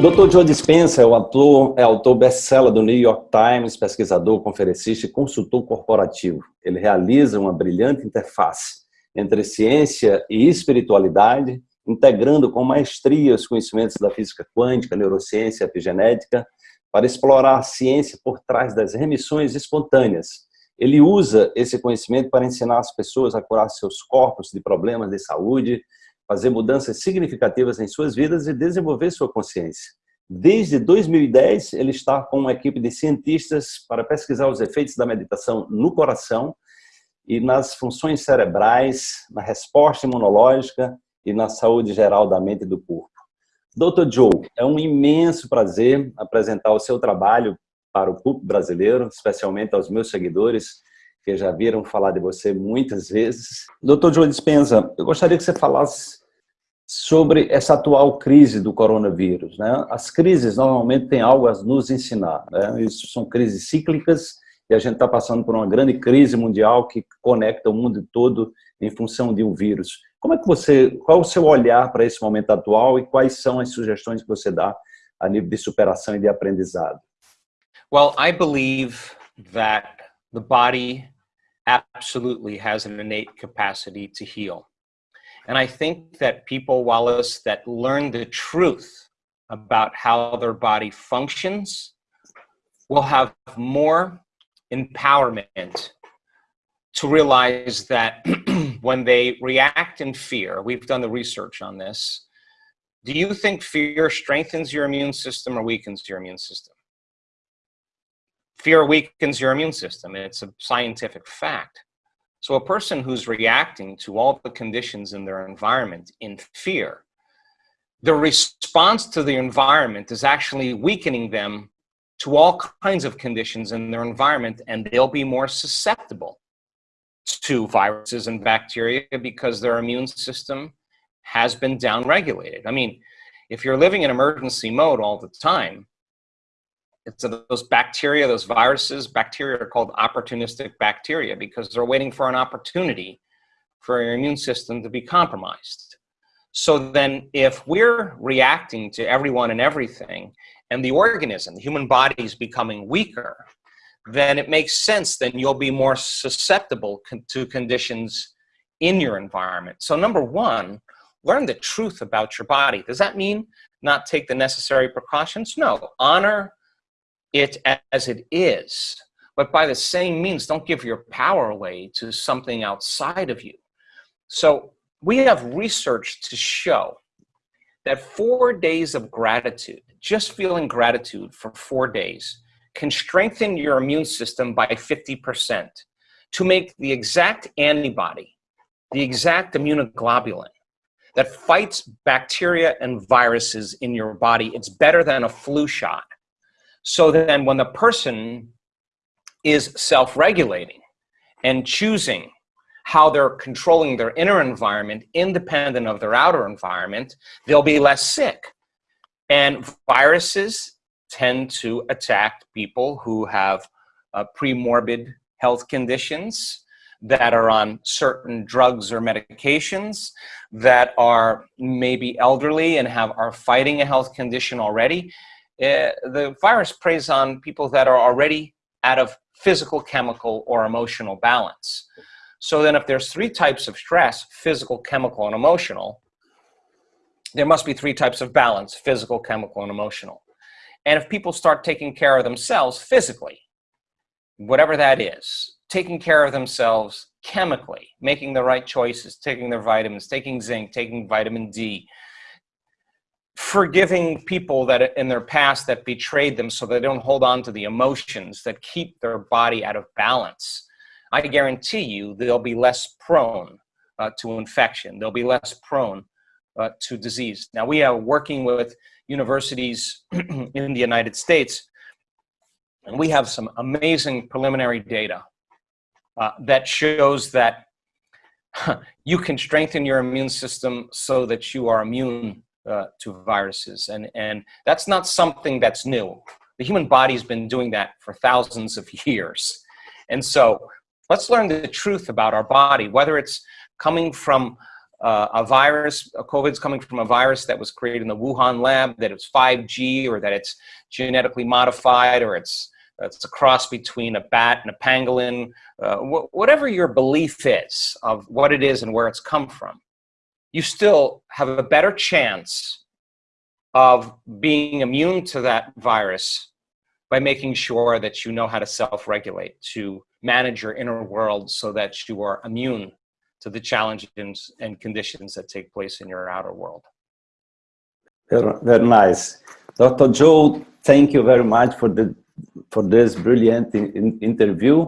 Dr. Joe Dispenza é, o autor, é autor best-seller do New York Times, pesquisador, conferencista e consultor corporativo. Ele realiza uma brilhante interface entre ciência e espiritualidade, integrando com maestria os conhecimentos da física quântica, neurociência e epigenética, para explorar a ciência por trás das remissões espontâneas. Ele usa esse conhecimento para ensinar as pessoas a curar seus corpos de problemas de saúde, fazer mudanças significativas em suas vidas e desenvolver sua consciência. Desde 2010, ele está com uma equipe de cientistas para pesquisar os efeitos da meditação no coração e nas funções cerebrais, na resposta imunológica e na saúde geral da mente e do corpo. Dr. Joe, é um imenso prazer apresentar o seu trabalho para o público brasileiro, especialmente aos meus seguidores, que já viram falar de você muitas vezes. Dr. Joe Dispenza, eu gostaria que você falasse sobre essa atual crise do coronavírus. Né? As crises normalmente têm algo a nos ensinar. Né? Isso são crises cíclicas e a gente está passando por uma grande crise mundial que conecta o mundo todo em função de um vírus. Como é que você, qual é o seu olhar para esse momento atual e quais são as sugestões que você dá a nível de superação e de aprendizado? Well, I believe that the body absolutely has an innate capacity to heal. And I think that people, Wallace, that learn the truth about how their body functions will have more empowerment to realize that when they react in fear, we've done the research on this, do you think fear strengthens your immune system or weakens your immune system? Fear weakens your immune system. It's a scientific fact. So a person who's reacting to all the conditions in their environment in fear, the response to the environment is actually weakening them to all kinds of conditions in their environment and they'll be more susceptible to viruses and bacteria because their immune system has been downregulated. I mean, if you're living in emergency mode all the time, it's those bacteria, those viruses, bacteria are called opportunistic bacteria because they're waiting for an opportunity for your immune system to be compromised. So then if we're reacting to everyone and everything and the organism, the human body is becoming weaker, then it makes sense then you'll be more susceptible to conditions in your environment. So number one, learn the truth about your body. Does that mean not take the necessary precautions? No, honor it as it is. But by the same means, don't give your power away to something outside of you. So we have research to show that four days of gratitude, just feeling gratitude for four days, can strengthen your immune system by 50% to make the exact antibody, the exact immunoglobulin that fights bacteria and viruses in your body. It's better than a flu shot. So then when the person is self-regulating and choosing how they're controlling their inner environment independent of their outer environment, they'll be less sick. And viruses tend to attack people who have uh, premorbid health conditions, that are on certain drugs or medications, that are maybe elderly and have are fighting a health condition already. Uh, the virus preys on people that are already out of physical, chemical, or emotional balance. So then if there's three types of stress, physical, chemical, and emotional, there must be three types of balance, physical, chemical, and emotional. And if people start taking care of themselves physically, whatever that is, taking care of themselves chemically, making the right choices, taking their vitamins, taking zinc, taking vitamin D, forgiving people that in their past that betrayed them so they don't hold on to the emotions that keep their body out of balance. I guarantee you they'll be less prone uh, to infection. They'll be less prone uh, to disease. Now we are working with universities in the United States and we have some amazing preliminary data uh, that shows that you can strengthen your immune system so that you are immune uh, to viruses. And, and that's not something that's new. The human body's been doing that for thousands of years. And so let's learn the truth about our body, whether it's coming from uh, a virus, COVID's coming from a virus that was created in the Wuhan lab, that it's 5G or that it's genetically modified or it's, it's a cross between a bat and a pangolin, uh, wh whatever your belief is of what it is and where it's come from, you still have a better chance of being immune to that virus by making sure that you know how to self-regulate, to manage your inner world so that you are immune to the challenges and conditions that take place in your outer world. Very, very nice. Dr. Joe, thank you very much for, the, for this brilliant in, in interview.